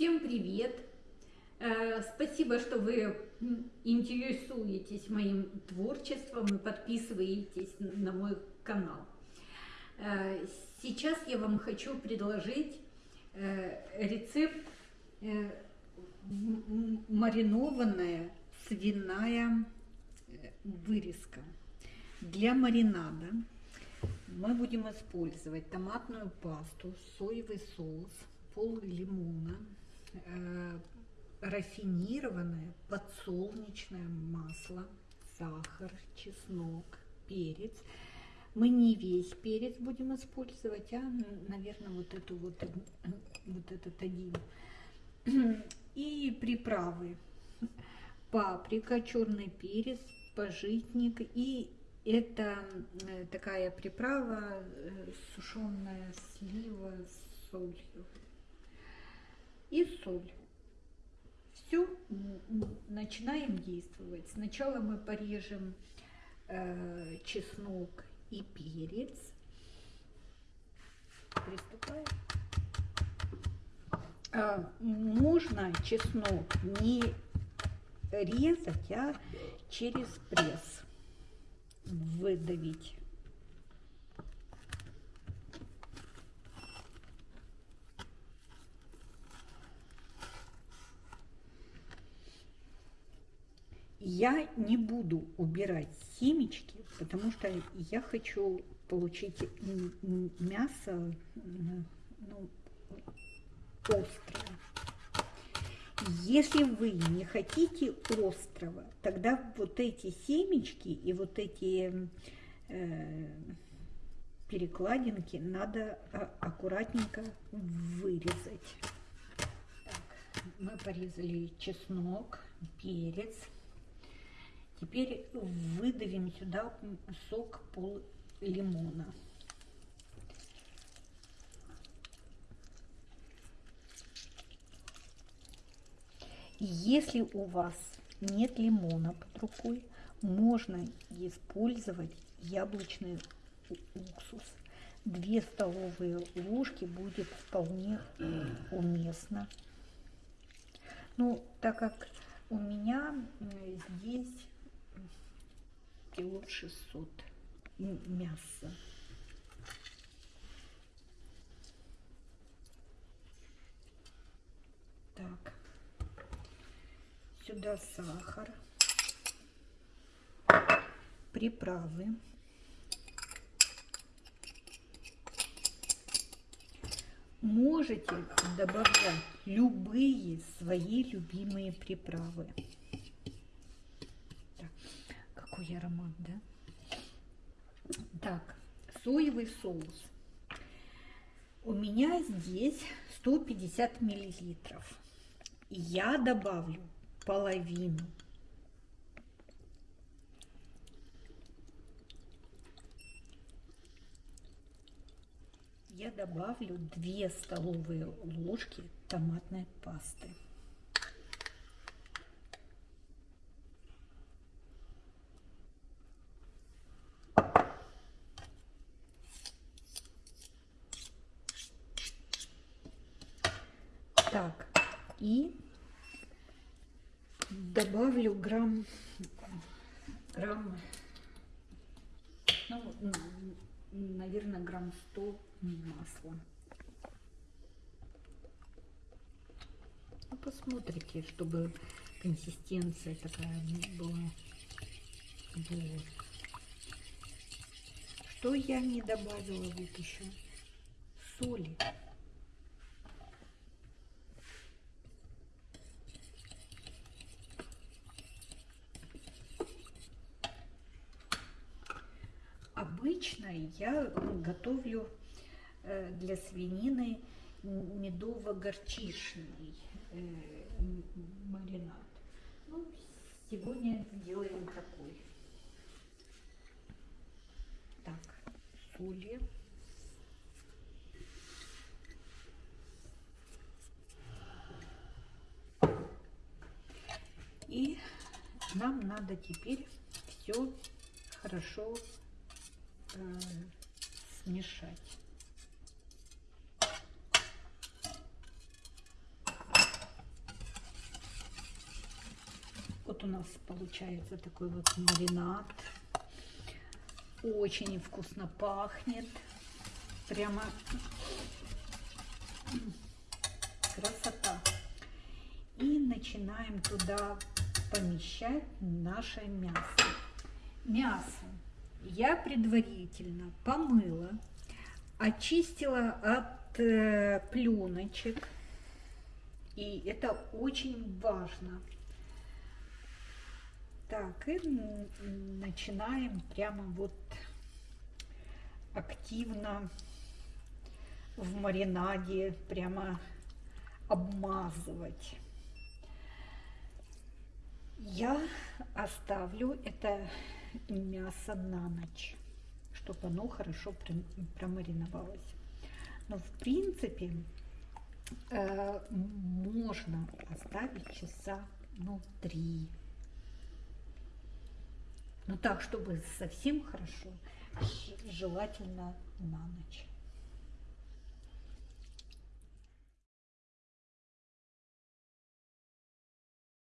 Всем привет! Э, Спасибо, что вы интересуетесь моим творчеством и подписываетесь на мой канал. Э, Сейчас я вам хочу предложить э, рецепт маринованная свиная вырезка. Для маринада мы будем использовать томатную пасту, соевый соус, пол лимона, рафинированное подсолнечное масло, сахар, чеснок, перец. Мы не весь перец будем использовать, а, наверное, вот эту вот, э, вот этот один. И приправы. Паприка, черный перец, пожитник и это э, такая приправа, сушеная слива с солью. И соль. Все, начинаем действовать. Сначала мы порежем э, чеснок и перец. Приступаем. А, можно чеснок не резать, а через пресс выдавить. Я не буду убирать семечки, потому что я хочу получить мясо ну, острое. Если вы не хотите острого, тогда вот эти семечки и вот эти э, перекладинки надо а- аккуратненько вырезать. Так, мы порезали чеснок, перец. Теперь выдавим сюда сок пол лимона. Если у вас нет лимона под рукой, можно использовать яблочный уксус. Две столовые ложки будет вполне уместно. Ну, так как у меня э, здесь кило 600 мяса. Так, сюда сахар, приправы. Можете добавлять любые свои любимые приправы. Так, какой аромат, да? Так, соевый соус. У меня здесь 150 миллилитров. Я добавлю половину. Я добавлю 2 столовые ложки томатной пасты. Так, и добавлю грамм, грамм, ну, наверное, грамм 100 масла. Ну, посмотрите, чтобы консистенция такая была. Вот. Что я не добавила вот еще? Соли. Обычно я готовлю э, для свинины медово-горчичный э, маринад. Ну, сегодня делаем такой. Так, соли. И нам надо теперь все хорошо смешать. Вот у нас получается такой вот маринад. Очень вкусно пахнет. Прямо красота. И начинаем туда помещать наше мясо. Мясо я предварительно помыла, очистила от э, пленочек. И это очень важно. Так, и начинаем прямо вот активно в маринаде прямо обмазывать. Я оставлю это мясо на ночь, чтобы оно хорошо промариновалось. Но в принципе э, можно оставить часа ну три. Но так, чтобы совсем хорошо, желательно на ночь.